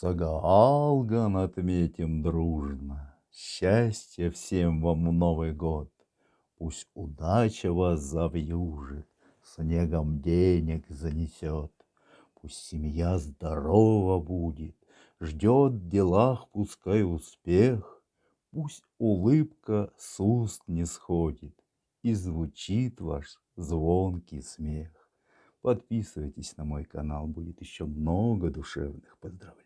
Сагаалган отметим дружно. Счастья всем вам в Новый год. Пусть удача вас завьюжит, Снегом денег занесет. Пусть семья здорова будет, Ждет в делах пускай успех. Пусть улыбка с уст не сходит И звучит ваш звонкий смех. Подписывайтесь на мой канал, будет еще много душевных поздравлений.